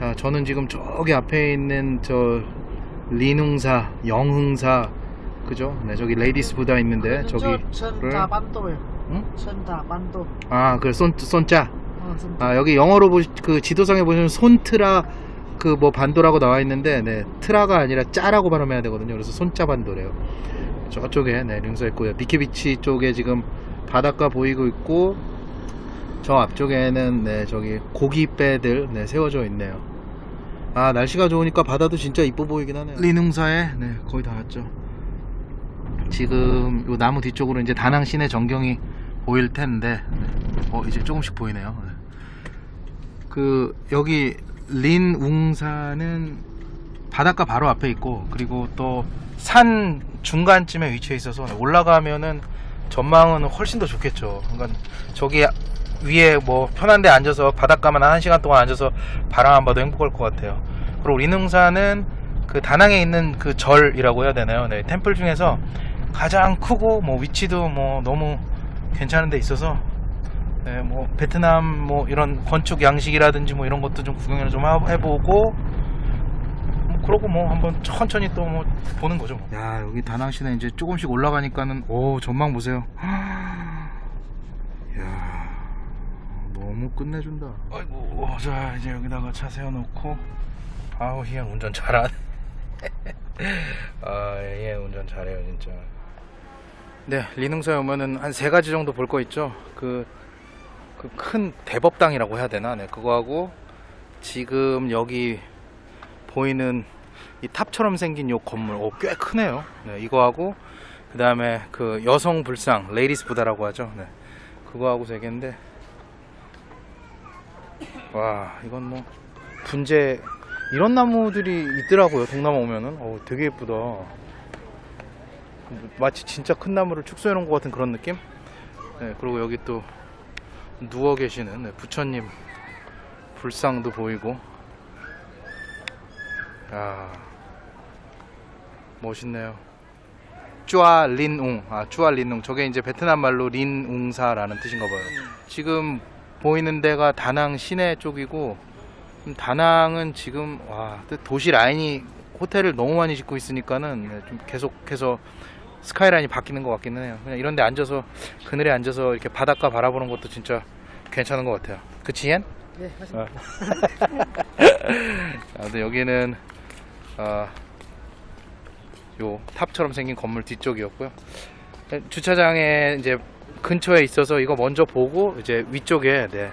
자, 저는 지금 저기 앞에 있는 저 리능사, 영흥사, 그죠? 네, 저기 Lady's Buddha 있는데 저기를 선다 반도요. 응? 선다 반도. 아, 그 손, 손자. 어. 아, 여기 영어로 보, 그 지도상에 보시면 손트라 그 뭐 반도라고 나와 있는데 네, 트라가 아니라 짜라고 발음해야 되거든요. 그래서 손자 반도래요. 저쪽에 네, 링서 있고요. 미케비치 쪽에 지금 바닷가 보이고 있고 저 앞쪽에는 네, 저기 고기배들 네, 세워져 있네요. 아, 날씨가 좋으니까 바다도 진짜 이뻐 보이긴 하네요. 리능사에 네, 거의 다 왔죠. 지금 요 나무 뒤쪽으로 이제 다낭 시내 전경이 보일 텐데 어 이제 조금씩 보이네요. 네. 그 여기 린웅사는 바닷가 바로 앞에 있고 그리고 또 산 중간쯤에 위치해 있어서 올라가면은 전망은 훨씬 더 좋겠죠. 그러니까 저기 위에 뭐 편한 데 앉아서 바닷가만 한 시간 동안 앉아서 바람 안 봐도 행복할 것 같아요. 그리고 린웅사는 그 다낭에 있는 그 절이라고 해야 되나요? 네, 템플 중에서 가장 크고 뭐 위치도 뭐 너무 괜찮은 데 있어서 네, 뭐 베트남 뭐 이런 건축 양식이라든지 뭐 이런 것도 좀 구경을 좀 하- 해보고 뭐 그러고 뭐 한번 천천히 또 뭐 보는 거죠. 뭐. 야 여기 다낭 시내 이제 조금씩 올라가니까는 오 전망 보세요. 야 너무 끝내준다. 아이고 자 이제 여기다가 차 세워놓고 아우 희연 운전 잘하네. 아얘 운전 잘해요 진짜. 네, 리능사에 오면은 한 세 가지 정도 볼 거 있죠. 그, 그 큰 대법당이라고 해야 되나? 네, 그거하고 지금 여기 보이는 이 탑처럼 생긴 요 건물, 오, 꽤 크네요. 네, 이거하고 그 다음에 그 여성 불상, Lady's Buddha라고 하죠. 네, 그거하고 세 개인데, 와, 이건 뭐 분재 이런 나무들이 있더라고요. 동남아 오면은, 어, 되게 예쁘다. 마치 진짜 큰 나무를 축소해 놓은 것 같은 그런 느낌? 네, 그리고 여기 또 누워 계시는 네, 부처님 불상도 보이고. 야 멋있네요. 쭈아 린웅. 아 쭈아 린웅. 저게 이제 베트남 말로 린웅사라는 뜻인가 봐요. 지금 보이는 데가 다낭 시내 쪽이고 음, 다낭은 지금 와 도시 라인이 호텔을 너무 많이 짓고 있으니까는 네, 좀 계속해서 스카이라인이 바뀌는 것 같기는 해요. 그냥 이런 데 앉아서 그늘에 앉아서 이렇게 바닷가 바라보는 것도 진짜 괜찮은 것 같아요. 그치 옌? 네, 어. 아, 근데 여기는 아, 요 탑처럼 생긴 건물 뒤쪽이었고요. 네, 주차장에 이제 근처에 있어서 이거 먼저 보고 이제 위쪽에 네.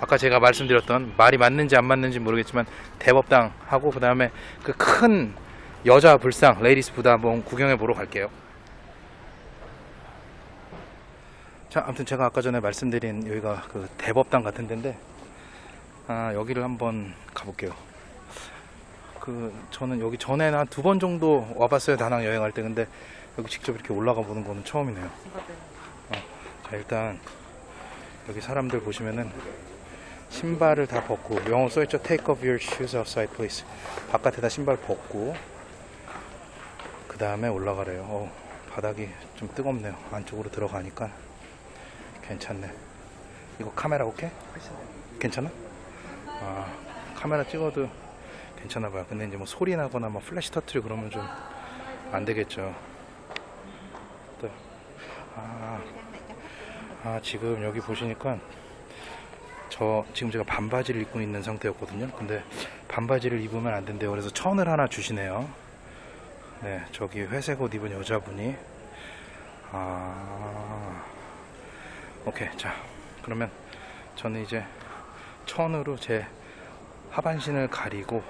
아까 제가 말씀드렸던 말이 맞는지 안 맞는지 모르겠지만 대법당 하고 그 다음에 그 큰 여자 불상 Lady's Buddha 한번 구경해 보러 갈게요. 자, 아무튼 제가 아까 전에 말씀드린 여기가 그 대법당 같은 데인데 아, 여기를 한번 가볼게요. 그 저는 여기 전에는 한두 번 정도 와봤어요 다낭 여행할 때. 근데 여기 직접 이렇게 올라가 보는 거는 처음이네요. 어, 자 일단 여기 사람들 보시면은 신발을 다 벗고 영어 써있죠? Take off your shoes outside please. 바깥에다 신발 벗고 그 다음에 올라가래요. 어, 바닥이 좀 뜨겁네요. 안쪽으로 들어가니까 괜찮네 이거 카메라 오케이? 괜찮아? 아 카메라 찍어도 괜찮아 봐요 근데 이제 뭐 소리 나거나 뭐 플래시 터트리고 그러면 좀 안 되겠죠 또, 아, 아 지금 여기 보시니까 저 지금 제가 반바지를 입고 있는 상태였거든요. 근데 반바지를 입으면 안 된대요. 그래서 천을 하나 주시네요. 네, 저기 회색 옷 입은 여자분이 아 오케이 자 그러면 저는 이제 천으로 제 하반신을 가리고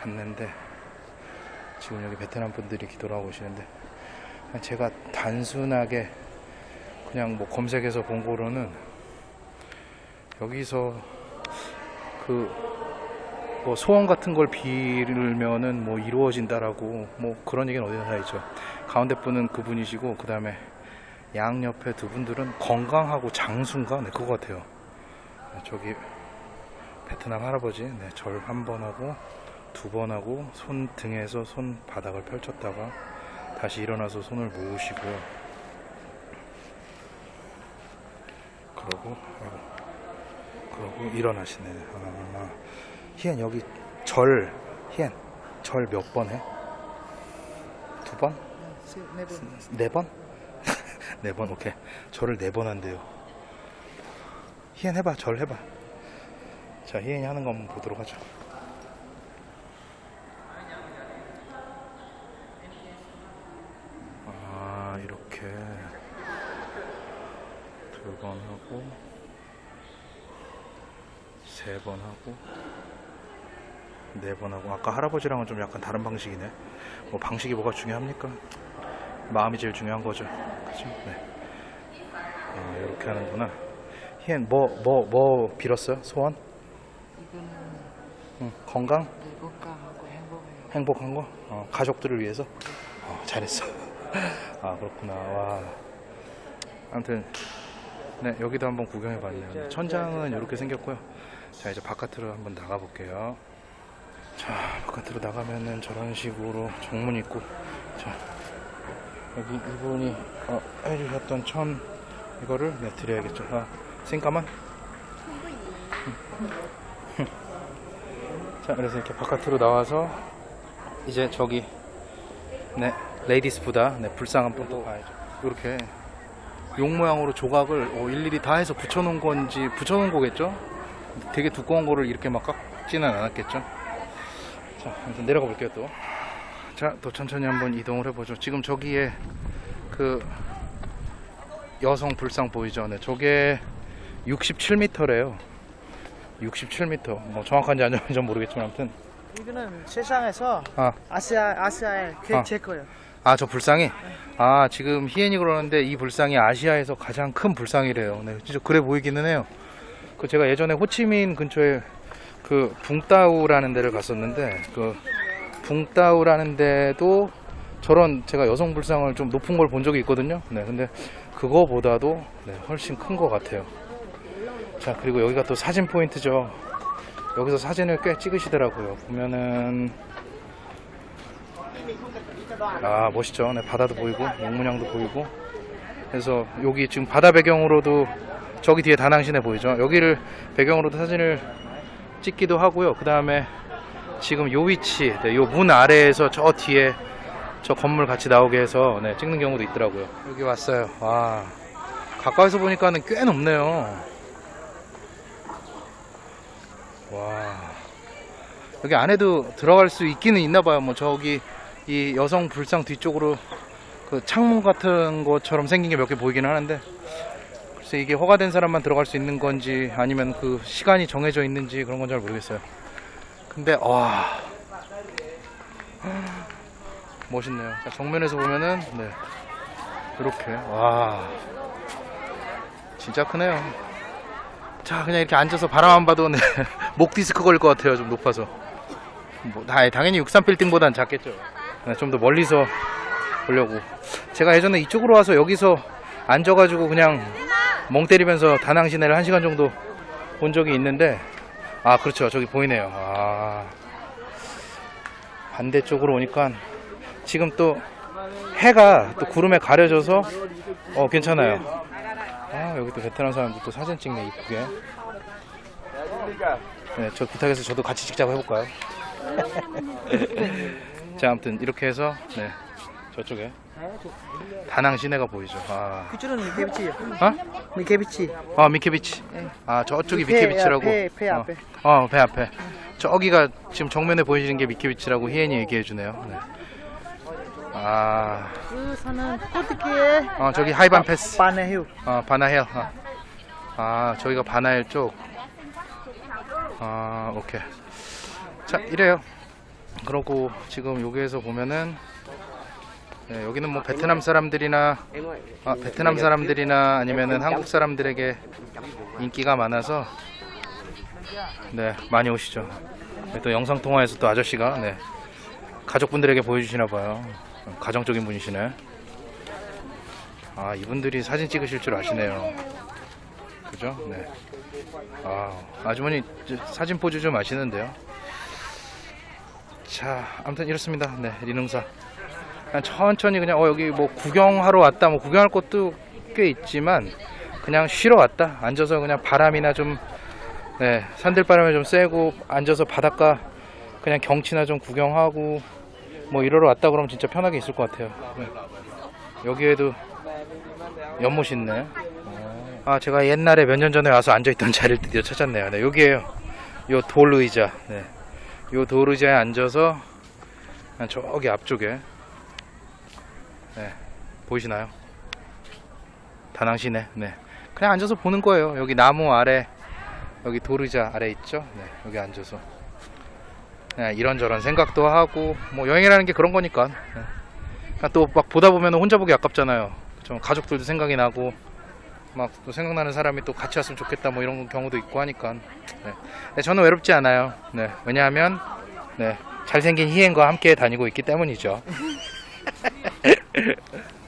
갔는데 지금 여기 베트남 분들이 기도하고 오시는데 제가 단순하게 그냥 뭐 검색해서 본 거로는 여기서 그 뭐 소원 같은 걸 빌면은 뭐 이루어진다라고 뭐 그런 얘기는 어디나 다 있죠. 가운데 분은 그분이시고 그 다음에 양 옆에 두 분들은 건강하고 장수인가? 네, 그거 같아요. 네, 저기 베트남 할아버지, 네, 절 한 번 하고 두 번 하고 손 등에서 손 바닥을 펼쳤다가 다시 일어나서 손을 모으시고요. 그러고 그러고 일어나시네. 아, 희엔 여기 절 희엔 절 몇 번 해? 두 번? 네 분. 네 번? 네 번, 오케이. 절을 네 번 한대요. 희엔 해봐, 절 해봐. 자, 희엔이 하는 거 한번 보도록 하죠. 아, 이렇게. 두 번 하고, 세 번 하고, 네 번 하고. 아까 할아버지랑은 좀 약간 다른 방식이네. 뭐, 방식이 뭐가 중요합니까? 마음이 제일 중요한 거죠. 그죠? 네. 아, 이렇게 하는구나. 희엔 뭐, 뭐, 뭐 빌었어요? 소원? 이거는 응, 건강? 건강하고 행복해요. 행복한 거? 어, 가족들을 위해서? 어, 잘했어. 아, 그렇구나. 와. 아무튼, 네, 여기도 한번 구경해 봤네요. 천장은 이렇게 생겼고요. 자, 이제 바깥으로 한번 나가 볼게요. 자, 바깥으로 나가면은 저런 식으로 정문 있고, 자, 여기 이분이 어, 해주셨던 천, 이거를 네, 드려야겠죠. 아, 싱까만? 자, 그래서 이렇게 바깥으로 나와서 이제 저기 네 Lady's Buddha 네 불상 한번 또 가야죠. 이렇게 용 모양으로 조각을 어, 일일이 다 해서 붙여놓은 건지 붙여놓은 거겠죠? 되게 두꺼운 거를 이렇게 막 깎지는 않았겠죠? 자, 내려가 볼게요 또. 자, 또 천천히 한번 이동을 해보죠. 지금 저기에 그 여성 불상 보이죠? 네, 저게 67m래요. 67m. 뭐 정확한지 아닌지 모르겠지만 아무튼 이거는 세상에서 아. 아시아 아시아의 그 아. 제 거예요. 아, 저 불상이? 아, 지금 희엔이 그러는데 이 불상이 아시아에서 가장 큰 불상이래요. 네, 진짜 그래 보이기는 해요. 그 제가 예전에 호치민 근처에 그 붕따우라는 데를 갔었는데 그 붕따우라는 데도 저런 제가 여성 불상을 좀 높은 걸 본 적이 있거든요. 네, 근데 그거보다도 네, 훨씬 큰 것 같아요. 자, 그리고 여기가 또 사진 포인트죠. 여기서 사진을 꽤 찍으시더라고요. 보면은 아 멋있죠. 네, 바다도 보이고 용문양도 보이고. 그래서 여기 지금 바다 배경으로도 저기 뒤에 다낭시내 보이죠. 여기를 배경으로도 사진을 찍기도 하고요. 그 다음에 지금 요 위치, 네, 요문 아래에서 저 뒤에 저 건물 같이 나오게 해서 네, 찍는 경우도 있더라고요. 여기 왔어요. 와 가까이서 보니까는 꽤 높네요. 와 여기 안에도 들어갈 수 있기는 있나 봐요. 뭐 저기 이 여성 불상 뒤쪽으로 그 창문 같은 것처럼 생긴 게 몇 개 보이긴 하는데 글쎄 이게 허가된 사람만 들어갈 수 있는 건지 아니면 그 시간이 정해져 있는지 그런 건 잘 모르겠어요. 근데 와 멋있네요. 자, 정면에서 보면은 네 이렇게 와 진짜 크네요. 자 그냥 이렇게 앉아서 바라만 봐도 네, 목 디스크 걸릴 것 같아요. 좀 높아서. 뭐, 다- 당연히 63빌딩보단 작겠죠. 네, 좀더 멀리서 보려고. 제가 예전에 이쪽으로 와서 여기서 앉아가지고 그냥 멍 때리면서 다낭 시내를 한 시간 정도 본 적이 있는데, 아, 그렇죠. 저기 보이네요. 아, 반대쪽으로 오니까 지금 또 해가 또 구름에 가려져서 어, 괜찮아요. 아, 여기 또 베트남 사람들 또 사진 찍네, 이쁘게. 네, 저 부탁해서 저도 같이 찍자고 해볼까요? 자, 아무튼 이렇게 해서 네 저쪽에 다낭 시내가 보이죠. 아, 그쪽은 미케비치요. 어? 미케비치. 아 미케비치. 아 저쪽이 미케비치라고. 배, 배 어. 앞에. 어, 배 앞에. 저기가 지금 정면에 보이시는 게 미케비치라고 희엔이 얘기해 주네요. 네. 아, 그 산은 어떻게? 어, 저기 하이반 패스. 바나힐. 아, 바나힐. 아, 아 저기가 바나힐 쪽. 아, 오케이. 자, 이래요. 그러고 지금 여기에서 보면은 네, 여기는 뭐 베트남 사람들이나 아, 베트남 사람들이나 아니면은 한국 사람들에게 인기가 많아서 네 많이 오시죠. 네, 또 영상 통화에서 또 아저씨가 네 가족분들에게 보여주시나 봐요. 가정적인 분이시네. 아, 이분들이 사진 찍으실 줄 아시네요. 그죠? 네. 아, 아주머니 저 사진 포즈 좀 아시는데요. 자, 아무튼 이렇습니다. 네, 리능사. 그냥 천천히 그냥 어 여기 뭐 구경하러 왔다 뭐 구경할 곳도 꽤 있지만 그냥 쉬러 왔다 앉아서 그냥 바람이나 좀 네, 산들바람이 좀 쐬고 앉아서 바닷가 그냥 경치나 좀 구경하고 뭐 이러러 왔다 그러면 진짜 편하게 있을 것 같아요. 네. 여기에도 연못 있네. 아 제가 옛날에 몇 년 전에 와서 앉아있던 자리를 드디어 찾았네요. 네, 여기에요. 요 돌 의자. 네. 요 돌 의자에 앉아서 저기 앞쪽에 네, 보이시나요? 다낭시네. 네. 그냥 앉아서 보는 거예요. 여기 나무 아래, 여기 도르자 아래 있죠? 네, 여기 앉아서. 네, 이런저런 생각도 하고, 뭐 여행이라는 게 그런 거니까. 네. 또 막 보다 보면 혼자 보기 아깝잖아요. 좀 가족들도 생각이 나고, 막 또 생각나는 사람이 또 같이 왔으면 좋겠다 뭐 이런 경우도 있고 하니까. 네. 네, 저는 외롭지 않아요. 네, 왜냐하면, 네, 잘생긴 희행과 함께 다니고 있기 때문이죠.